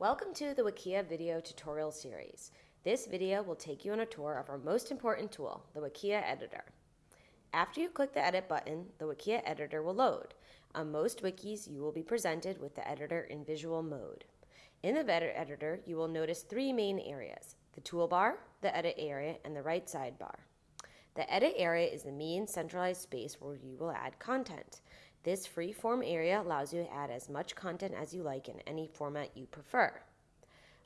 Welcome to the Wikia video tutorial series. This video will take you on a tour of our most important tool, the Wikia Editor. After you click the Edit button, the Wikia Editor will load. On most wikis, you will be presented with the editor in visual mode. In the editor, you will notice three main areas, the toolbar, the edit area, and the right sidebar. The edit area is the main centralized space where you will add content. This free form area allows you to add as much content as you like in any format you prefer.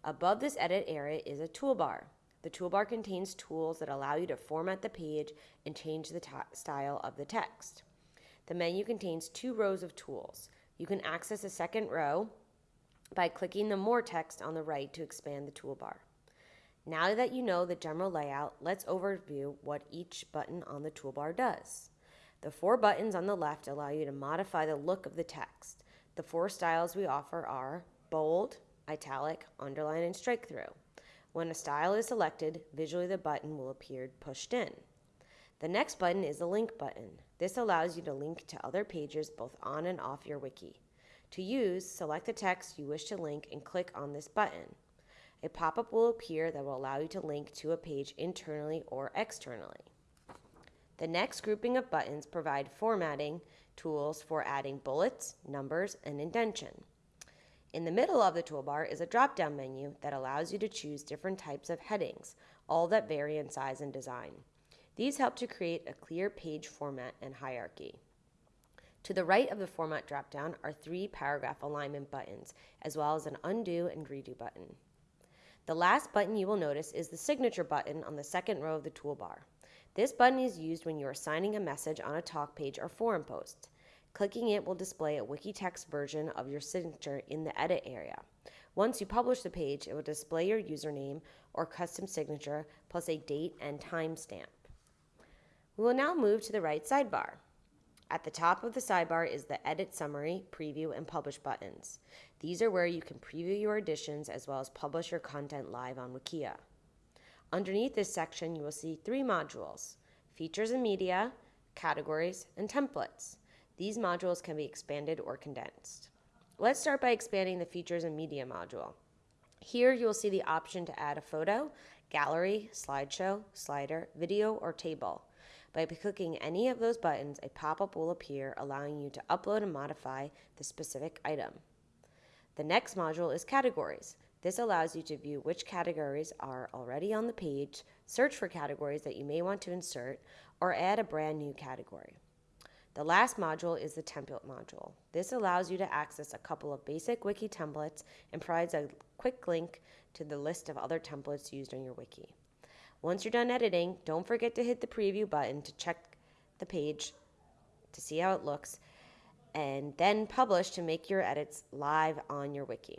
Above this edit area is a toolbar. The toolbar contains tools that allow you to format the page and change the style of the text. The menu contains two rows of tools. You can access a second row by clicking the More text on the right to expand the toolbar. Now that you know the general layout, let's overview what each button on the toolbar does. The four buttons on the left allow you to modify the look of the text. The four styles we offer are bold, italic, underline, and strike through. When a style is selected, visually the button will appear pushed in. The next button is the link button. This allows you to link to other pages both on and off your wiki. To use, select the text you wish to link and click on this button. A pop-up will appear that will allow you to link to a page internally or externally. The next grouping of buttons provide formatting tools for adding bullets, numbers, and indentation. In the middle of the toolbar is a drop-down menu that allows you to choose different types of headings, all that vary in size and design. These help to create a clear page format and hierarchy. To the right of the format dropdown are three paragraph alignment buttons, as well as an undo and redo button. The last button you will notice is the signature button on the second row of the toolbar. This button is used when you are signing a message on a talk page or forum post. Clicking it will display a Wikitext version of your signature in the edit area. Once you publish the page, it will display your username or custom signature plus a date and timestamp. We will now move to the right sidebar. At the top of the sidebar is the Edit Summary, Preview, and Publish buttons. These are where you can preview your additions as well as publish your content live on Wikia. Underneath this section, you will see three modules, Features and Media, Categories, and Templates. These modules can be expanded or condensed. Let's start by expanding the Features and Media module. Here you will see the option to add a photo, gallery, slideshow, slider, video, or table. By clicking any of those buttons, a pop-up will appear allowing you to upload and modify the specific item. The next module is Categories. This allows you to view which categories are already on the page, search for categories that you may want to insert, or add a brand new category. The last module is the template module. This allows you to access a couple of basic wiki templates and provides a quick link to the list of other templates used on your wiki. Once you're done editing, don't forget to hit the preview button to check the page to see how it looks, and then publish to make your edits live on your wiki.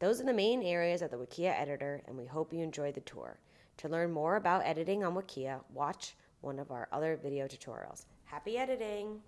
Those are the main areas of the Wikia editor, and we hope you enjoyed the tour. To learn more about editing on Wikia, watch one of our other video tutorials. Happy editing!